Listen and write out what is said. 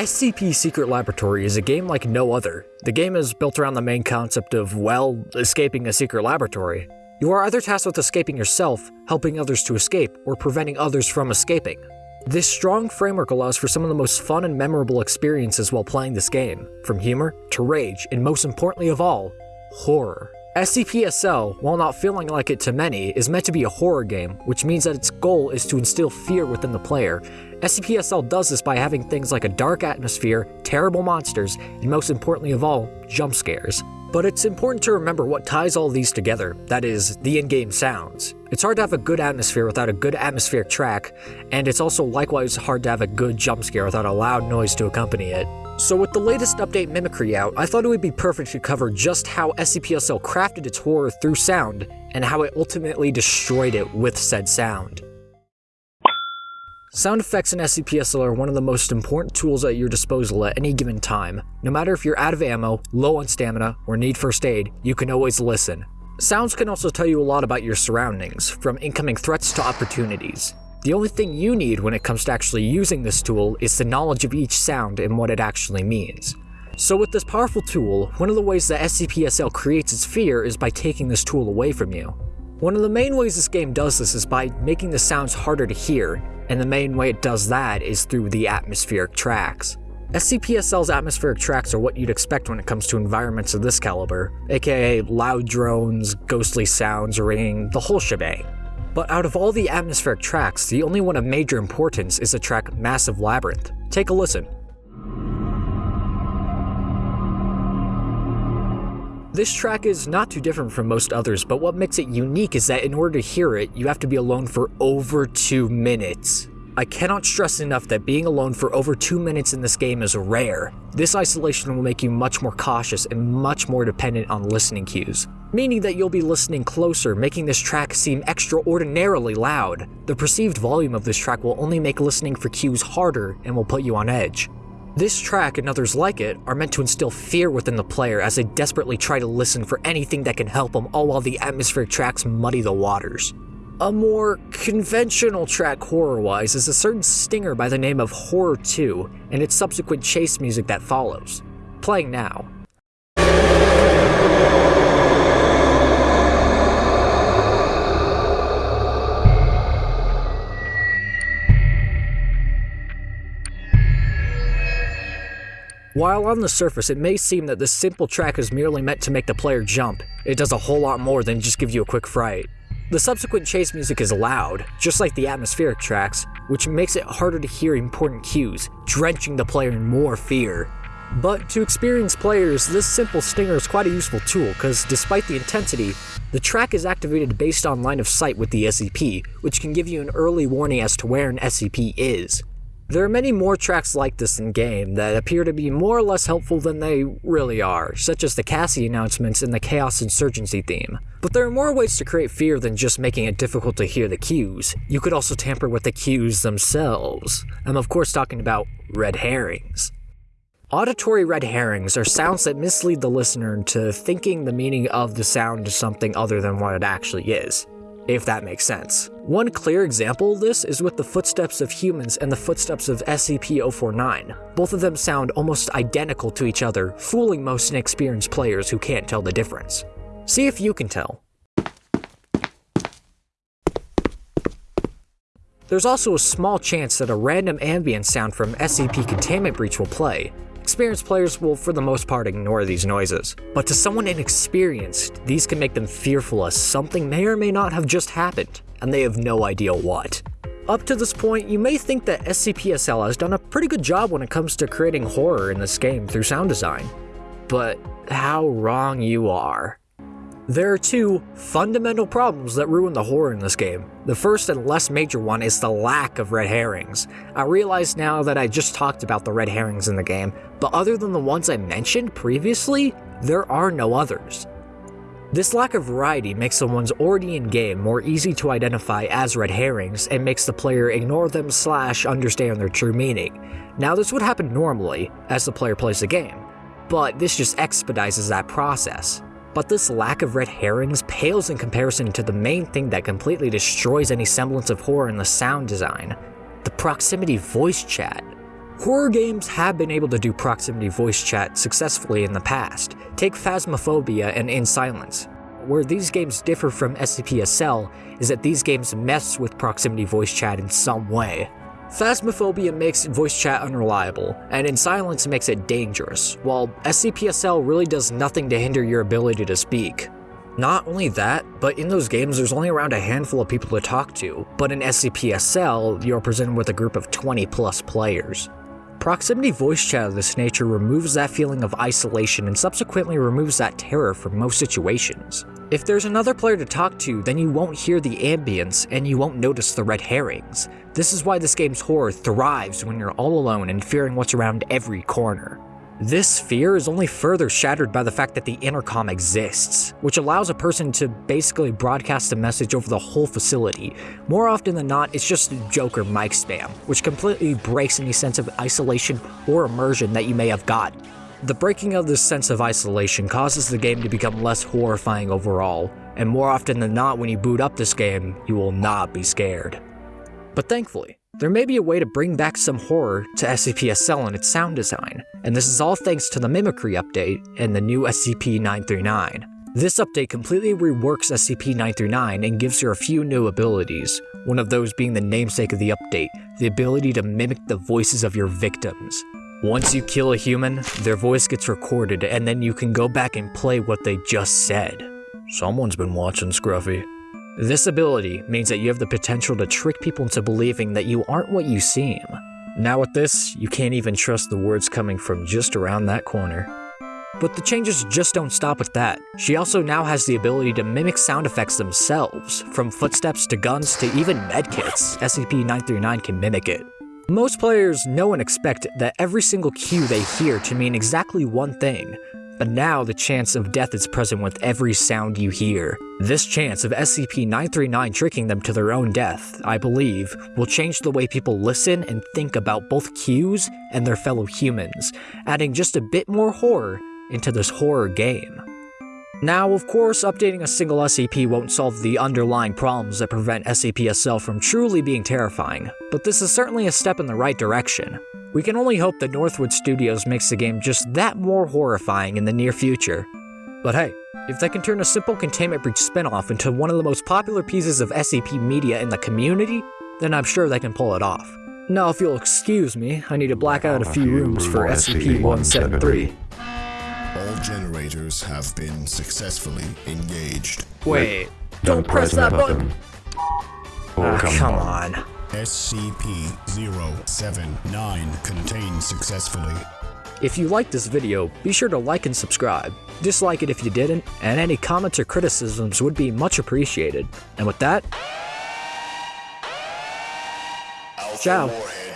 SCP Secret Laboratory is a game like no other. The game is built around the main concept of, well, escaping a secret laboratory. You are either tasked with escaping yourself, helping others to escape, or preventing others from escaping. This strong framework allows for some of the most fun and memorable experiences while playing this game, from humor to rage, and most importantly of all, horror. SCP-SL, while not feeling like it to many, is meant to be a horror game, which means that its goal is to instill fear within the player. SCP-SL does this by having things like a dark atmosphere, terrible monsters, and most importantly of all, jump scares. But it's important to remember what ties all these together, that is, the in-game sounds. It's hard to have a good atmosphere without a good atmospheric track, and it's also likewise hard to have a good jump scare without a loud noise to accompany it. So with the latest update Mimicry out, I thought it would be perfect to cover just how SCP-SL crafted its horror through sound, and how it ultimately destroyed it with said sound. Sound effects in SCP-SL are one of the most important tools at your disposal at any given time. No matter if you're out of ammo, low on stamina, or need first aid, you can always listen. Sounds can also tell you a lot about your surroundings, from incoming threats to opportunities. The only thing you need when it comes to actually using this tool is the knowledge of each sound and what it actually means. So with this powerful tool, one of the ways that SCP-SL creates its fear is by taking this tool away from you. One of the main ways this game does this is by making the sounds harder to hear, and the main way it does that is through the atmospheric tracks. SCP-SL's atmospheric tracks are what you'd expect when it comes to environments of this caliber, aka loud drones, ghostly sounds, ringing, the whole shebang. But out of all the atmospheric tracks, the only one of major importance is the track Massive Labyrinth. Take a listen. This track is not too different from most others, but what makes it unique is that in order to hear it, you have to be alone for over 2 minutes. I cannot stress enough that being alone for over 2 minutes in this game is rare. This isolation will make you much more cautious and much more dependent on listening cues, meaning that you'll be listening closer, making this track seem extraordinarily loud. The perceived volume of this track will only make listening for cues harder and will put you on edge. This track and others like it are meant to instill fear within the player as they desperately try to listen for anything that can help them all while the atmospheric tracks muddy the waters. A more conventional track horror-wise is a certain stinger by the name of Horror 2 and its subsequent chase music that follows. Playing now. While on the surface it may seem that this simple track is merely meant to make the player jump, it does a whole lot more than just give you a quick fright. The subsequent chase music is loud, just like the atmospheric tracks, which makes it harder to hear important cues, drenching the player in more fear. But to experienced players, this simple stinger is quite a useful tool, because despite the intensity, the track is activated based on line of sight with the SCP, which can give you an early warning as to where an SCP is. There are many more tracks like this in game that appear to be more or less helpful than they really are, such as the Cassie announcements and the Chaos Insurgency theme. But there are more ways to create fear than just making it difficult to hear the cues. You could also tamper with the cues themselves. I'm of course talking about red herrings. Auditory red herrings are sounds that mislead the listener into thinking the meaning of the sound is something other than what it actually is if that makes sense. One clear example of this is with the footsteps of humans and the footsteps of SCP-049. Both of them sound almost identical to each other, fooling most inexperienced players who can't tell the difference. See if you can tell. There's also a small chance that a random ambient sound from SCP Containment Breach will play, Experienced players will for the most part ignore these noises, but to someone inexperienced, these can make them fearful as something may or may not have just happened, and they have no idea what. Up to this point, you may think that SCP-SL has done a pretty good job when it comes to creating horror in this game through sound design. But how wrong you are. There are two fundamental problems that ruin the horror in this game. The first and less major one is the lack of red herrings. I realize now that I just talked about the red herrings in the game, but other than the ones I mentioned previously, there are no others. This lack of variety makes the ones already in game more easy to identify as red herrings and makes the player ignore them slash understand their true meaning. Now this would happen normally, as the player plays the game, but this just expedites that process. But this lack of red herrings pales in comparison to the main thing that completely destroys any semblance of horror in the sound design, the proximity voice chat. Horror games have been able to do proximity voice chat successfully in the past. Take Phasmophobia and In Silence. Where these games differ from SCP-SL is that these games mess with proximity voice chat in some way. Phasmophobia makes voice chat unreliable, and In Silence makes it dangerous, while SCP-SL really does nothing to hinder your ability to speak. Not only that, but in those games there's only around a handful of people to talk to, but in SCP-SL you're presented with a group of 20 plus players. Proximity voice chat of this nature removes that feeling of isolation and subsequently removes that terror from most situations. If there's another player to talk to, then you won't hear the ambience and you won't notice the red herrings. This is why this game's horror thrives when you're all alone and fearing what's around every corner. This fear is only further shattered by the fact that the intercom exists, which allows a person to basically broadcast a message over the whole facility. More often than not, it's just Joker mic spam, which completely breaks any sense of isolation or immersion that you may have got. The breaking of this sense of isolation causes the game to become less horrifying overall, and more often than not when you boot up this game, you will not be scared. But thankfully, there may be a way to bring back some horror to SCP-SL and its sound design, and this is all thanks to the Mimicry update and the new SCP-939. This update completely reworks SCP-939 and gives her a few new abilities, one of those being the namesake of the update, the ability to mimic the voices of your victims. Once you kill a human, their voice gets recorded and then you can go back and play what they just said. Someone's been watching Scruffy. This ability means that you have the potential to trick people into believing that you aren't what you seem. Now with this, you can't even trust the words coming from just around that corner. But the changes just don't stop with that. She also now has the ability to mimic sound effects themselves, from footsteps to guns to even medkits. SCP-939 can mimic it. Most players know and expect that every single cue they hear to mean exactly one thing, but now the chance of death is present with every sound you hear. This chance of SCP-939 tricking them to their own death, I believe, will change the way people listen and think about both cues and their fellow humans, adding just a bit more horror into this horror game. Now, of course, updating a single SCP won't solve the underlying problems that prevent SCP-SL from truly being terrifying, but this is certainly a step in the right direction. We can only hope that Northwood Studios makes the game just that more horrifying in the near future. But hey, if they can turn a simple Containment Breach spinoff into one of the most popular pieces of SCP media in the community, then I'm sure they can pull it off. Now if you'll excuse me, I need to black out a few rooms for SCP-173. All generators have been successfully engaged. Wait, Don't press that button. Oh, ah, come, come on. on. SCP-079 contained successfully. If you liked this video, be sure to like and subscribe. Dislike it if you didn't, and any comments or criticisms would be much appreciated. And with that, Alpha Ciao. Warhead emergency detonation sequence.